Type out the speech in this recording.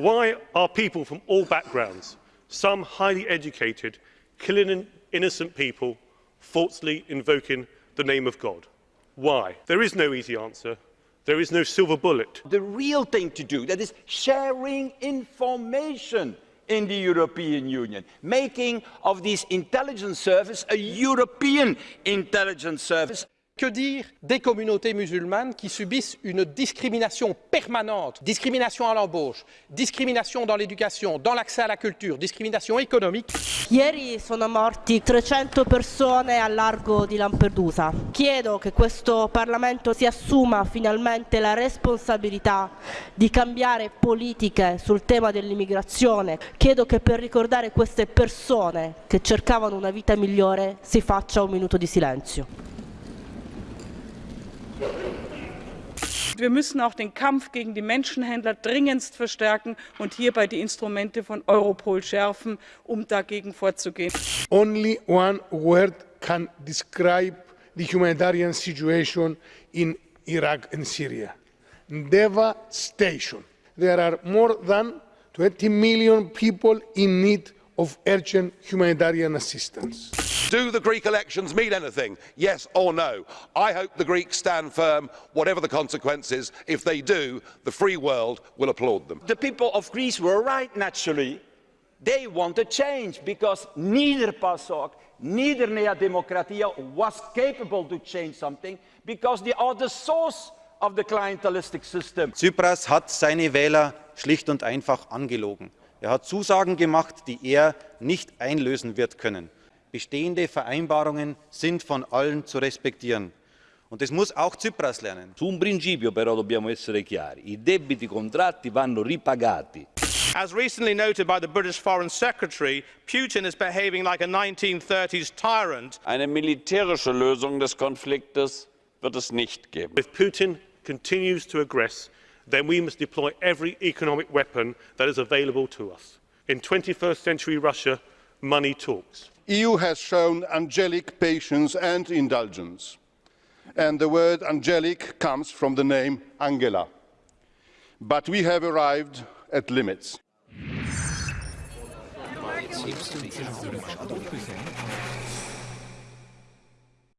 Why are people from all backgrounds, some highly educated, killing innocent people, falsely invoking the name of God? Why? There is no easy answer. There is no silver bullet. The real thing to do, that is sharing information in the European Union, making of this intelligence service a European intelligence service. Que dire des communautés musulmanes qui subissent une discrimination permanente, discrimination à l'embauche, discrimination dans l'éducation, dans l'accès à la culture, discrimination économique Ieri sono morti 300 persone al largo di Lampedusa. Chiedo che questo Parlamento si assuma finalmente la responsabilità di cambiare politiche sul tema dell'immigrazione. Chiedo che per ricordare queste persone che cercavano una vita migliore si faccia un minuto di silenzio. Wir müssen auch den Kampf gegen die Menschenhändler dringendst verstärken und hierbei die Instrumente von Europol schärfen, um dagegen vorzugehen. Only one word can describe the humanitarian situation in Iraq and Syria. Devastation. There are more than 20 million people in need of urgent humanitarian assistance. Do the Greek elections mean anything? Yes or no? I hope the Greeks stand firm, whatever the consequences. If they do, the free world will applaud them. The people of Greece were right, naturally. They want a change because neither PASOK, neither Nea Demokratia was capable to change something because they are the source of the clientelistic system. Tsipras hat seine Wähler schlicht und einfach angelogen. Er hat Zusagen gemacht, die er nicht einlösen wird können. Bestehende Vereinbarungen sind von allen zu respektieren. Und das muss auch Tsipras lernen. Su un principio però dobbiamo essere chiari, i debiti contratti vanno ripagati. As recently noted by the British Foreign Secretary, Putin is behaving like a 1930s tyrant. Eine militärische Lösung des Konfliktes wird es nicht geben. If Putin continues to aggress, then we must deploy every economic weapon that is available to us. In 21st century Russia, money talks. EU has shown angelic patience and indulgence. And the word angelic comes from the name Angela. But we have arrived at limits.